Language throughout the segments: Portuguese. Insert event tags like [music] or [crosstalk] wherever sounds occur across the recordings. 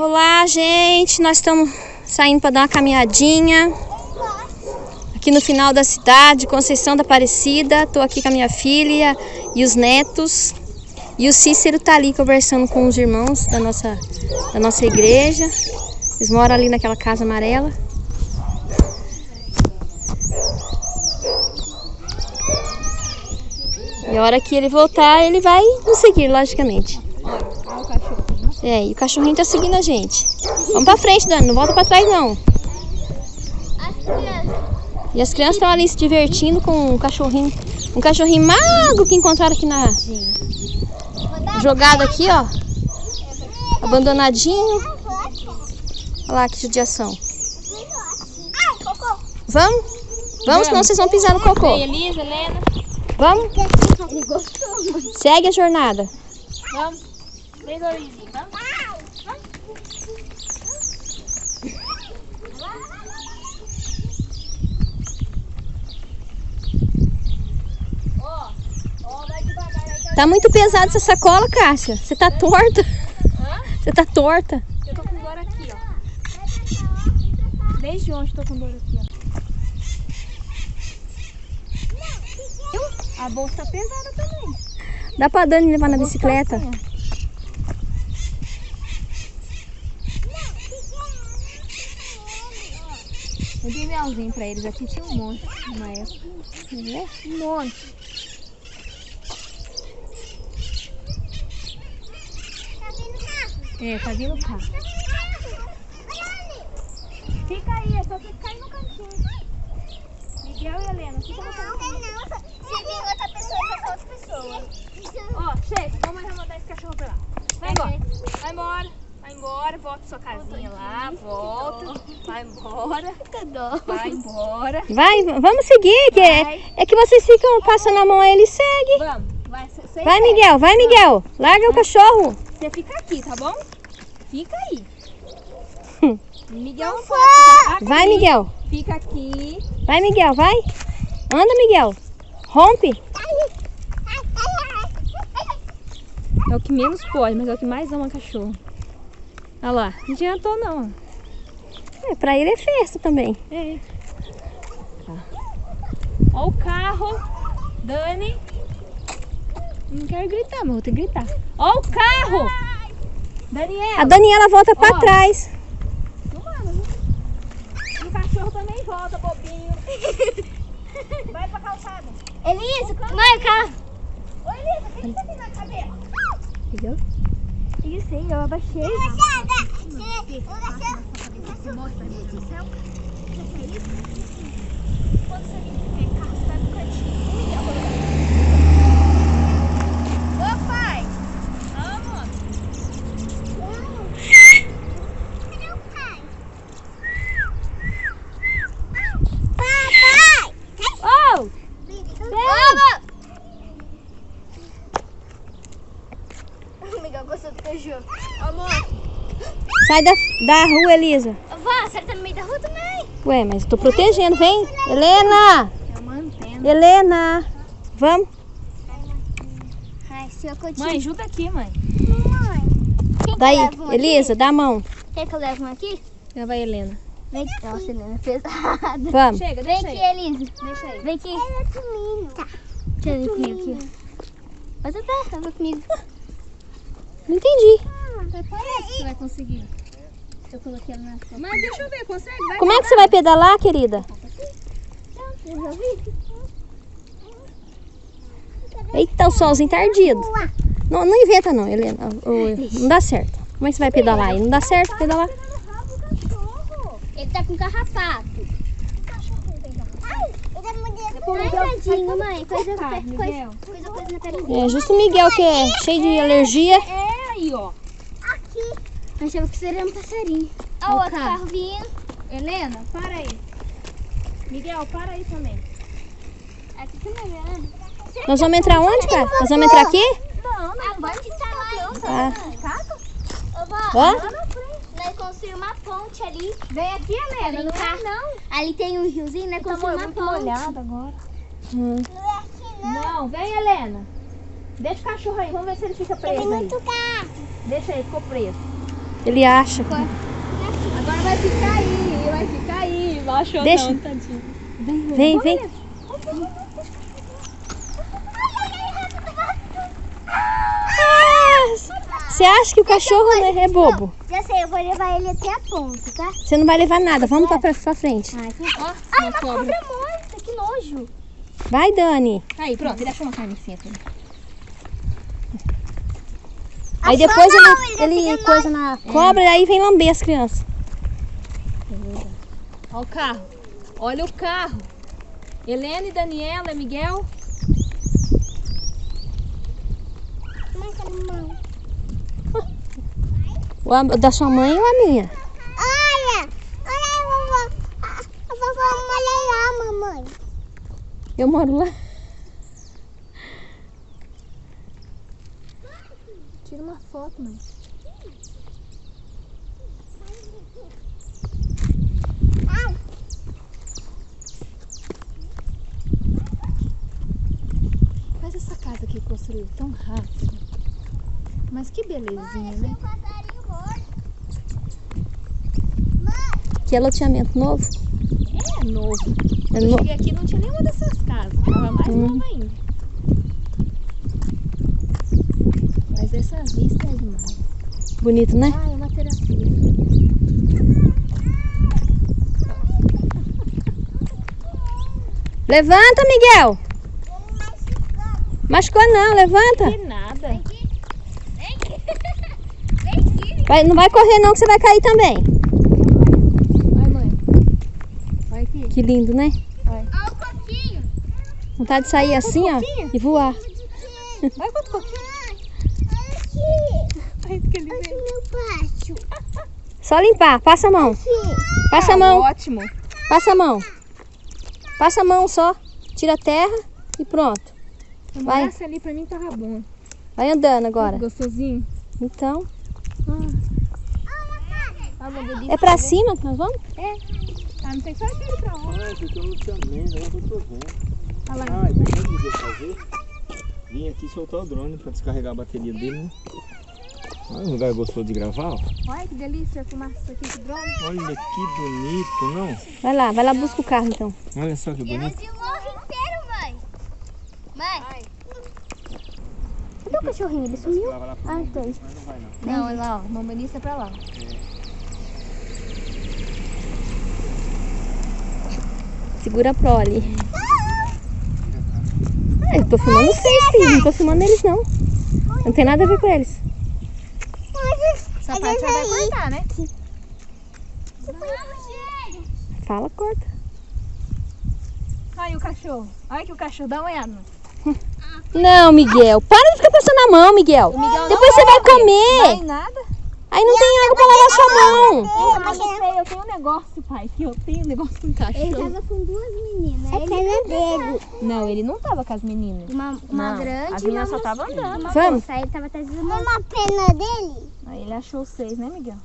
Olá, gente. Nós estamos saindo para dar uma caminhadinha aqui no final da cidade, Conceição da Aparecida. Estou aqui com a minha filha e os netos. E o Cícero tá ali conversando com os irmãos da nossa, da nossa igreja. Eles moram ali naquela casa amarela. E a hora que ele voltar, ele vai nos seguir, logicamente. É, e o cachorrinho tá seguindo a gente. Vamos pra frente, Dani. Não volta pra trás, não. E as crianças estão ali se divertindo com um cachorrinho. Um cachorrinho magro que encontraram aqui na... Jogado aqui, ó. Abandonadinho. Olha lá que judiação. Vamos? Vamos, senão vocês vão pisar no cocô. Elisa, Helena. Vamos? Segue a jornada. Vamos. Vem. Vamos. Tá muito pesada essa sacola, Cássia. Você tá torta. Você tá torta. Eu tô com dor aqui, ó. Desde ontem tô com dor aqui, ó. A bolsa tá pesada também. Dá pra Dani levar na bicicleta? Melzinho pra eles aqui, tinha um monte numa época. Né? Um monte. É, tá vindo o carro. Fica aí, é só você ficar aí no cantinho. Miguel e Helena, fica no cantinho. Se vir outra pessoa, vai ser outra pessoa. Ó, chega, vamos mandar esse cachorro pra lá. Vai embora, vai embora, vai embora, volta sua casinha lá, volta, vai embora, vai embora. Vai, vamos seguir. Que é, Vai. é que vocês ficam passando a mão aí, ele segue. Vamos, vai, Vai, vai. Miguel, vai, Miguel. Larga o cachorro. Você fica aqui, tá bom? Fica aí. [laughs] Miguel não pode. Vai, Miguel. Fica aqui. Vai, Miguel, vai. Anda, Miguel. Rompe. É o que menos pode, mas é o que mais ama cachorro. Olha lá, não adiantou não. É, pra ele é festa também. É. Ó o carro. Dani. Não quero gritar, mas vou ter que gritar. Ó o carro. Daniela. A Daniela volta pra Ó. trás. O cachorro também volta, bobinho. [laughs] Vai pra calçada. Elisa, cá. Ô, Elisa, o que que você tem na cabeça? Entendeu? Isso aí, eu abaixei. Quando você vir ver carro, você vai pro cantinho. O Miguel colocou. Ô, pai. Vamos. Cadê o pai? Papai! Oh! Vamos! O Miguel gostou do cachorro. Amor. Sai da, da rua, Elisa. Vó, você tá no meio da rua também? Ué, mas eu tô protegendo. Vem. Helena. É uma antena. Helena. Vamos. Ai, seu cotinho. Mãe, ajuda aqui, mãe. Mãe. Quer que Daí, Elisa, dá a mão. aqui? Quer que eu leve um aqui? Já vai, Helena. Vem aqui. Nossa, Helena, é pesada. Vamos. Chega, Vem aqui, aí. Elisa. Deixa aí. Vem aqui. Ela é comigo. Tá. Deixa eu vir comigo aqui. Mas eu tá, ela comigo. Não entendi. Você vai conseguir. Eu coloquei ela na sua. Mas deixa eu ver, consegue? Vai. Como é que você vai pedalar, querida? Eita, o solzinho tá ardido. Não, não inventa não, Helena. Não dá certo. Como é que você vai pedalar aí? Não dá certo pedalar? Ele tá com carrapato. Ai, é tadinho, mãe. Coisa, coisa, coisa, coisa na perna É justo o Miguel que é cheio de alergia. É aí, ó. Achava que seria um passarinho. Ó, o outro carro. carro vindo. Helena, para aí. Miguel, para aí também. Aqui também, né? Nós vamos entrar onde, cara? Nós vamos entrar aqui? Não, não tá lá. Ah. Ô, vó, Ó. lá na frente. Nós construímos uma ponte ali. Vem aqui, Helena. Não é não. Ali tem um riozinho, nós Tá construímos uma muito ponte. agora. Hum. Não é aqui, Não, vem, Helena. Deixa o cachorro aí. Vamos ver se ele fica preso aí. gato. Deixa aí, ficou preso. Ele acha. que- Agora vai ficar aí, vai ficar aí. Baixou Deixa. não, tadinho. Vem, vem. Ah, Você acha que o cachorro né, é bobo? Já sei, eu vou levar ele até a ponta, tá? Você não vai levar nada. Vamos pra, pra pra frente. Ai, que... Ó, Ai, uma uma cobra. cobra morta, que nojo. Vai, Dani. Aí, pronto, ele achou uma carnicinha também. Aí depois não, ele, ele ele coisa na cobra e aí vem lamber as crianças. Olha o carro. Olha o carro. Helena e Daniela, Miguel. Cadê a mão? O da sua mãe ou a minha? Olha, olha a vovó. A, a vovó olha lá, mamãe. Eu moro lá. Tira uma foto, mãe. Mas essa casa que construiu tão rápido. Mas que belezinha, né? Que é loteamento novo. É novo. É Eu no- cheguei aqui e não tinha nenhuma dessas casas. Tava mais Hum. nova ainda. Mas essa vista é demais. Bonito, né? Ah, é uma terapia. Levanta, Miguel. Machucou não, levanta. Que nada. [laughs] Vai- não vai correr não que você vai cair também. Vai, mãe. Vai aqui. Que lindo, né? Vai. Olha o coquinho. Vontade de sair assim, ó, e voar. Vai com o coquinho. Aqui. Ai, que ele Aqui veio. meu pátio. Só limpar, passa a mão. Passa a Ah, mão, Ótimo. passa a mão. Passa a mão só. Tira a terra e pronto. Vai. morasse ali pra mim tava bom. Vai andando agora. Gostosinho. Então, Ah, é pra cima que nós vamos? Ah, não sei só aquele pra onde. Ah, porque eu não tinha medo, agora eu tô vendo. Olha lá. Ah, que eu ia fazer? Vim aqui soltar o drone pra descarregar a bateria dele, né? Olha um lugar gostoso de gravar, ó. Olha que delícia filmar isso aqui com drone. Olha que bonito, não? Vai lá, vai lá busca o carro então. Olha só que bonito. de morro inteiro, mãe. Mãe. Cadê o cachorrinho? Ele sumiu? Ah, tem. mas não vai não. Não, olha lá, ó. Mamãe é pra lá. Segura a prole. Ah, eu tô filmando vocês, filho. Não tô filmando eles, não. Não tem nada a ver com eles. Essa parte já vai cortar, né? Fala, corta. Olha o cachorro. Olha que o cachorro. Dá uma olhada. Não, Miguel. Para de ficar passando a mão, Miguel. Miguel Depois não você vai come. comer. Vai nada. Aí não tem água pra lavar sua mão. Eu, mas eu eu tenho um negócio, pai. Que eu tenho um negócio com Ele cachorro. tava com duas meninas. É pena dele. Não, ele não tava com as meninas. Uma, uma Não, grande as e uma meninas só tavam andando. Uma Vamos? moça, ele tava trazendo uma pena dele. Aí ele achou seis, né, Miguel?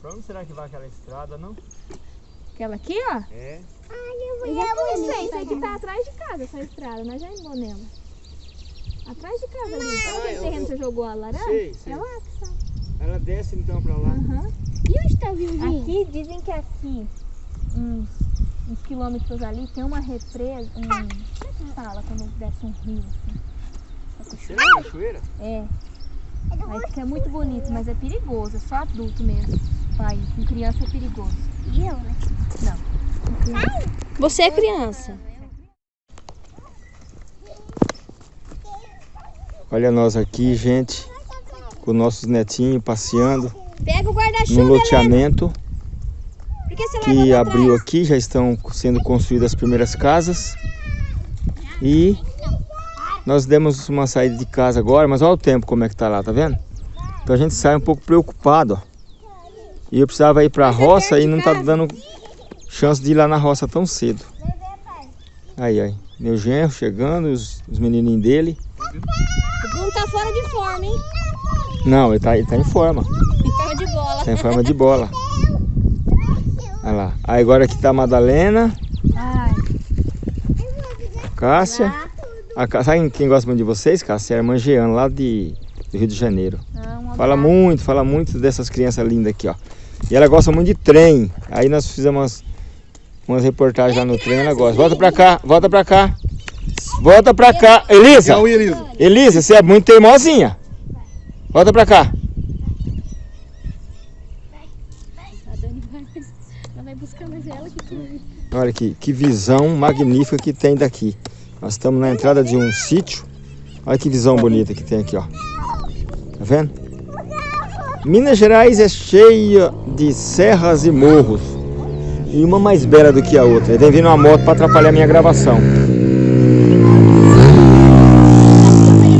Pra onde será que vai aquela estrada, não? Aquela aqui, ó. É. Eu já fui Não sei, ali. isso aqui tá atrás de casa, essa estrada. Nós já indo nela. Atrás de casa ali. Sabe aquele eu- terreno eu- que você jogou a laranja? Sei, sei. É lá. Ela desce então pra lá. Aham. E onde tá o vizinho? Aqui dizem que aqui, uns, uns quilômetros ali, tem uma represa. Um, como é que fala quando desce um rio assim? Será a cachoeira? É. Aí fica muito bonito, mas é perigoso, é só adulto mesmo. Pai, com criança é perigoso. E eu, né? Criança. Você é criança. Olha nós aqui, gente, com nossos netinhos passeando Pega o no loteamento que abriu aqui. Já estão sendo construídas as primeiras casas. E nós demos uma saída de casa agora, mas olha o tempo como é que tá lá, tá vendo? Então a gente sai um pouco preocupado, ó. E eu precisava ir pra roça e não tá dando chance de ir lá na roça tão cedo. Aí, aí, meu genro chegando, os, os menininhos dele. O Bruno tá fora de forma, hein? Não, ele tá, ele tá em forma. Em forma de bola. Tá em forma de bola. Olha lá. Aí agora aqui tá a Madalena, Ai, a Cássia. A, sabe quem gosta muito de vocês, Cássia? É a irmã Jeana, lá de, do Rio de Janeiro. ah, Fala muito, fala muito dessas crianças lindas aqui, ó. E ela gosta muito de trem. Aí nós fizemos umas, umas reportagens lá no trem, ela gosta. Volta pra cá, volta pra cá. Volta pra cá. Elisa. Elisa, você é muito teimosinha. Volta pra cá. Olha que, que visão magnífica que tem daqui. Nós estamos na entrada de um sítio. Olha que visão bonita que tem aqui, ó. Tá vendo? Minas Gerais é cheia de serras e morros. E uma mais bela do que a outra. Vem vindo uma moto para atrapalhar minha gravação.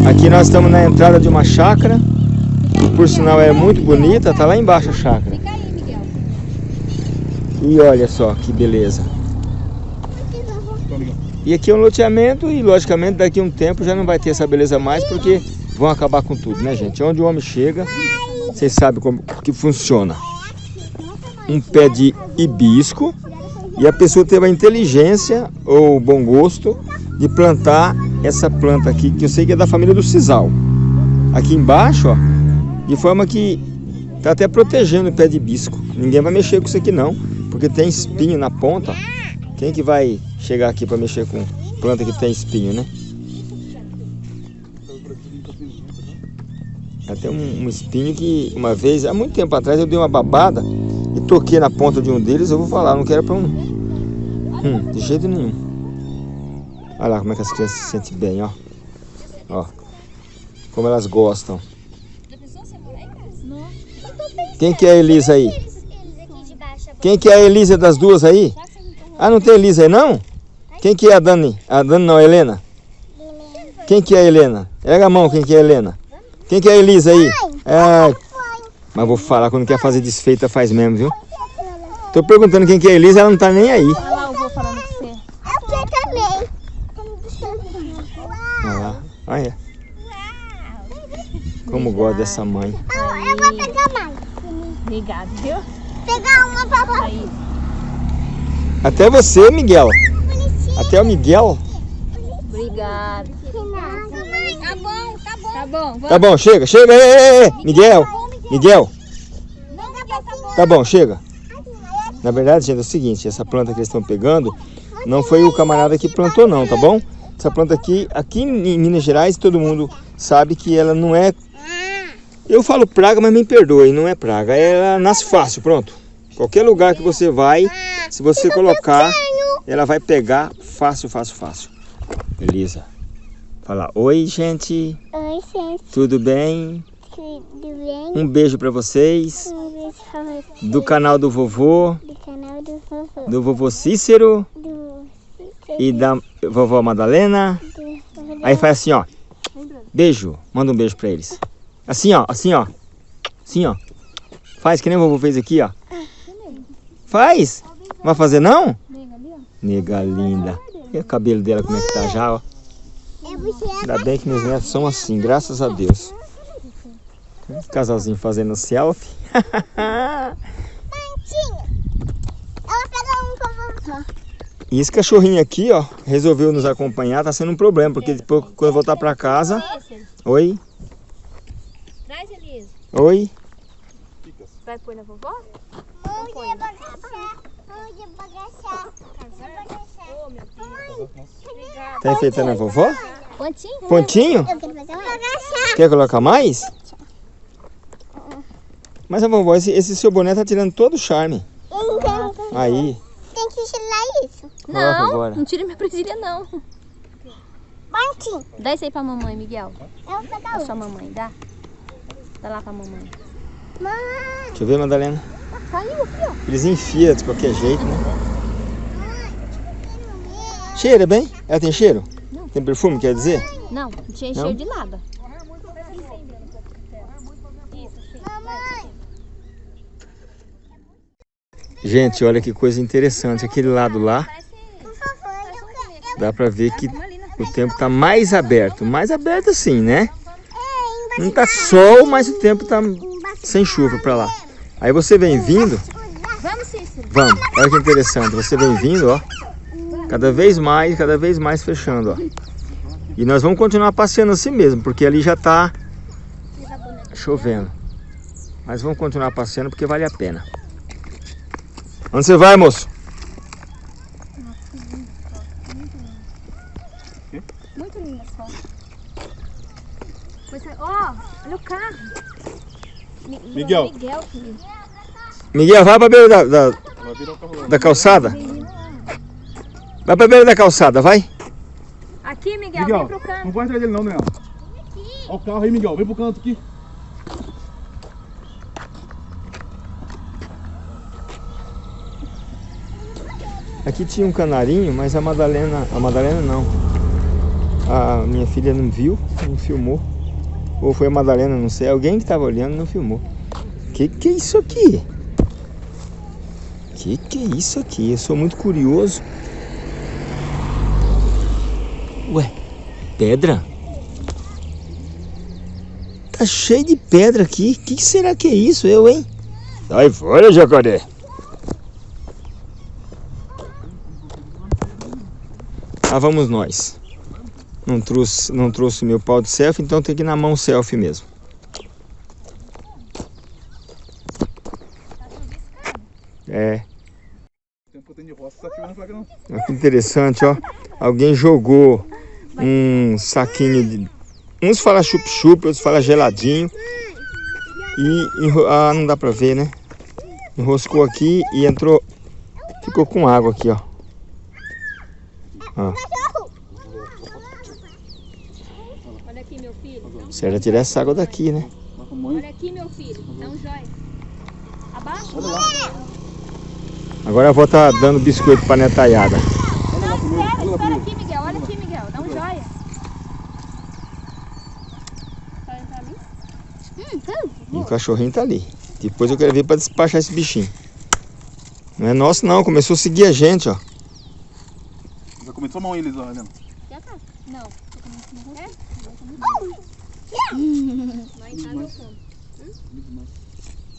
Aqui nós estamos na entrada de uma chácara. Que por sinal é muito bonita. Tá lá embaixo a chácara. E olha só que beleza. E aqui é um loteamento e logicamente daqui a um tempo já não vai ter essa beleza mais porque vão acabar com tudo, né gente? Onde o homem chega, vocês sabem como que funciona. Um pé de hibisco e a pessoa teve a inteligência ou o bom gosto de plantar essa planta aqui, que eu sei que é da família do sisal. Aqui embaixo, ó, de forma que tá até protegendo o pé de hibisco. Ninguém vai mexer com isso aqui não, porque tem espinho na ponta. Quem que vai chegar aqui para mexer com planta que tem espinho, né? Até um, um espinho que uma vez, há muito tempo atrás, eu dei uma babada e toquei na ponta de um deles. Eu vou falar, não quero para um. Hum, de jeito nenhum. Olha lá como é que as crianças se sentem bem, ó. Ó. Como elas gostam. Quem que é a Elisa aí? Eles aqui de baixo. Quem que é a Elisa das duas aí? Ah, não tem Elisa aí não? Quem que é a Dani? A Dani não, a Helena? Quem que é a Helena? Pega a mão, quem que é a Helena? Quem que é a Elisa aí? É, mas vou falar, quando quer fazer desfeita faz mesmo, viu? Tô perguntando quem que é a Elisa, ela não tá nem aí. Olha lá falando com você. Eu quero também. Olha lá, olha. Como gosto dessa mãe. Eu vou pegar mais. Obrigado, viu? Pegar uma pra. Aí. Até você, Miguel. Até o Miguel. Obrigado. Tá bom, tá bom. Tá bom, vamos. Tá bom, chega, chega. Ei, ei, ei. Miguel, Miguel. Tá. Tá bom, chega. Na verdade, gente, é o seguinte, essa planta que eles estão pegando não foi o camarada que plantou não, tá bom? Essa planta aqui, aqui em Minas Gerais, todo mundo sabe que ela não é... Eu falo praga, mas me perdoe, não é praga. Ela nasce fácil, pronto. Qualquer lugar que você vai, se você colocar, ela vai pegar fácil, fácil, fácil. Beleza. Fala, oi gente, Oi, gente. tudo bem? Tudo bem? Um beijo pra vocês. Um beijo pra você Do canal do vovô, do canal do vovô. do vovô Cícero Do... e da vovó Madalena. do... Aí faz assim, ó. Beijo. Manda um beijo pra eles. Assim, ó. Assim, ó. Assim, ó. Faz que nem o vovô fez aqui, ó. Faz. Vai fazer não? Nega linda. E o cabelo dela como é que tá já, ó. É você. Ainda bem que meus netos são assim, graças a Deus. Casalzinho fazendo selfie. Um. E esse cachorrinho aqui, ó, resolveu nos acompanhar, tá sendo um problema, porque depois quando eu voltar pra casa... Oi. Oi. Vai pôr na vovó? Onde é bagaçar? Onde é bagaçar? É. Obrigada. Tá enfeitando a vovó? Pontinho? Pontinho? Eu quero fazer uma bagaçar. Quer colocar mais? Mas a vovó, esse, esse seu boné tá tirando todo o charme. Então, Aí, tem que tirar isso. coloca Não, agora. não tira minha presilha não. Mantinha. Dá isso aí pra mamãe, Miguel. Eu vou pegar Pra um. sua mamãe, dá? Dá lá pra mamãe. Mãe. Deixa eu ver, Madalena. Caiu aqui, ó. Eles enfiam de qualquer jeito, né? Cheira bem? Ela tem cheiro? Tem perfume, quer dizer? Não, não tinha Não? cheiro de nada. Gente, olha que coisa interessante. Aquele lado lá, dá pra ver que o tempo tá mais aberto. Mais aberto assim, né? Não tá sol, mas o tempo tá sem chuva pra lá. Aí você vem vindo, Vamos, Cícero. vamos, olha que interessante. Você vem vindo, ó. Cada vez mais, cada vez mais fechando, ó. E nós vamos continuar passeando assim mesmo, porque ali já tá chovendo. Mas vamos continuar passeando porque vale a pena. Onde você vai, moço? Muito linda essa foto. Ó, olha o carro. Miguel. Miguel, filho. Miguel, vai pra beira da, da, da calçada. Vai pra beira da calçada, vai. Aqui, Miguel, Miguel, vem pro canto. não vai atrás dele não, Daniel. Olha o carro aí, Miguel. Vem pro canto aqui. Aqui tinha um canarinho, mas a Madalena, a Madalena não. A minha filha não viu, não filmou. Ou foi a Madalena, não sei. Alguém que estava olhando não filmou. Que que é isso aqui? Que que é isso aqui? Eu sou muito curioso. Ué, pedra? Tá cheio de pedra aqui. Que que será que é isso, eu, hein? Sai fora, jacaré. Lá vamos nós. Não trouxe, não trouxe meu pau de selfie, então tem que ir na mão selfie mesmo. É, olha que interessante, ó. Alguém jogou um saquinho de... Uns falam chup-chup, outros falam geladinho. E enro... ah, não dá pra ver, né? Enroscou aqui e entrou... Ficou com água aqui, ó. Ó. Olha Será tirar essa água daqui, né? Olha aqui, meu filho. Dá um joia. Abaixa. Olha. Agora a avó tá dando biscoito pra netaiada. Olha. Olha lá Espera primeiro. aqui, Miguel. Olha aqui, Miguel. Dá um entrar ali? Hum, E o cachorrinho tá ali. Depois eu quero ver pra despachar esse bichinho. Não é nosso não, começou a seguir a gente, ó. Já começou a mão eles, ó, Helena. Já tá. Não. É?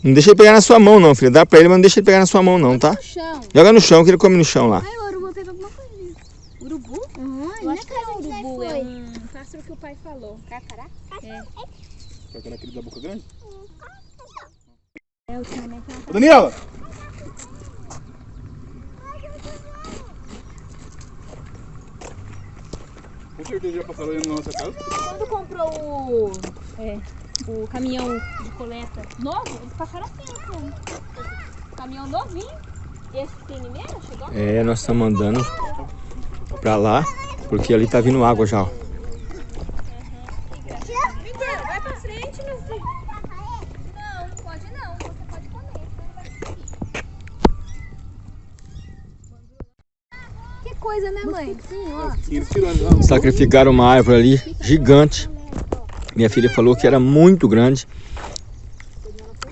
Não deixa ele pegar na sua mão não, filho. Dá pra ele, mas não deixa ele pegar na sua mão não, tá? No chão. Joga no chão que ele come no chão lá. Ai, o urubu pegou alguma coisa. Urubu? Uhum, Eu acho que é um urubu. foi. É um pássaro que o pai falou. Carcará? É. Será aquele da boca grande? É, já passaram aí na nossa casa. Quando comprou o, é, o caminhão de coleta novo, eles passaram a tempo. Né? Caminhão novinho. Esse primeiro chegou. É, nós estamos andando pra lá, porque ali tá vindo água já, ó. Miguel, vai pra frente, meu filho. Não, pode não. Você pode comer. Que coisa, né, mãe? Sacrificaram uma árvore ali, gigante. Minha filha falou que era muito grande.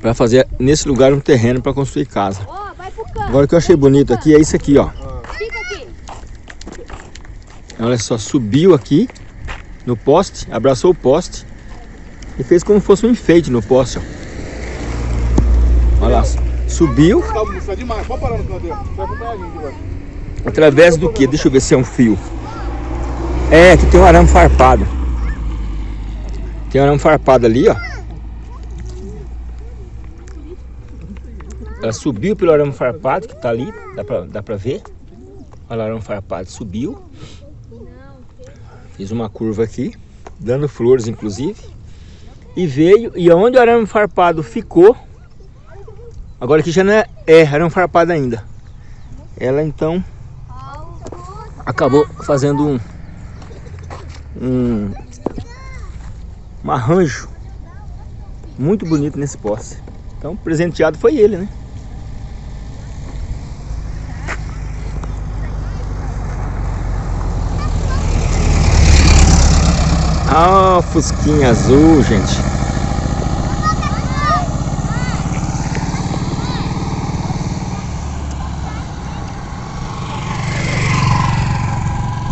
Pra fazer nesse lugar um terreno pra construir casa. Agora o que eu achei bonito aqui é isso aqui, ó. Olha só, subiu aqui no poste, abraçou o poste e fez como se fosse um enfeite no poste, ó. Olha lá, subiu Tá, demais. Pode parar no dele. Vai acompanhar a gente, vai. Através do que? Deixa eu ver se é um fio. É, aqui tem um arame farpado. Tem um arame farpado ali, ó. Ela subiu pelo arame farpado que tá ali, dá pra, dá pra ver. Olha o arame farpado, subiu. Fiz uma curva aqui, dando flores inclusive. E veio, e onde o arame farpado ficou, agora aqui já não é, é arame farpado ainda. Ela então acabou fazendo um, um, um arranjo muito bonito nesse poste. Então presenteado foi ele, né? Ah, fusquinha azul, gente.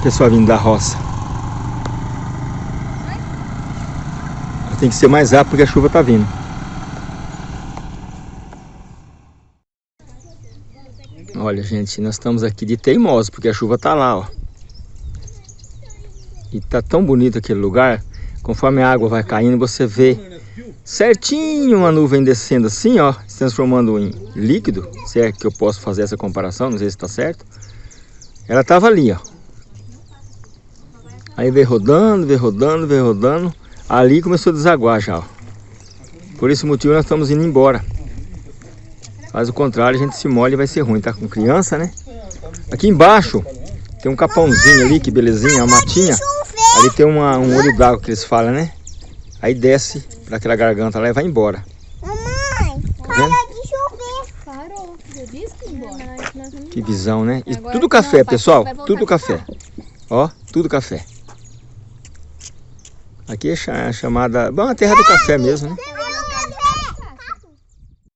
Pessoal vindo da roça. Tem que ser mais rápido porque a chuva tá vindo. Olha, gente, nós estamos aqui de teimoso porque a chuva tá lá, ó. E tá tão bonito aquele lugar. Conforme a água vai caindo, você vê certinho uma nuvem descendo assim, ó, se transformando em líquido, se é que eu posso fazer essa comparação, não sei se está certo. Ela estava ali, ó. Aí veio rodando, veio rodando, veio rodando. Ali começou a desaguar já, ó. Por esse motivo nós estamos indo embora. Mas o contrário, a gente se molha e vai ser ruim, tá com criança, né? Aqui embaixo tem um capãozinho ali, que belezinha, uma matinha. Ali tem uma, um olho d'água que eles falam, né? Aí desce para aquela garganta lá e vai embora. Mamãe, Tá para de chover. Parou. Eu disse que embora. Que visão, né? E tudo café, pessoal. Tudo café. Ó, tudo café. Aqui é cha- chamada... Bom, a terra do café mesmo, né?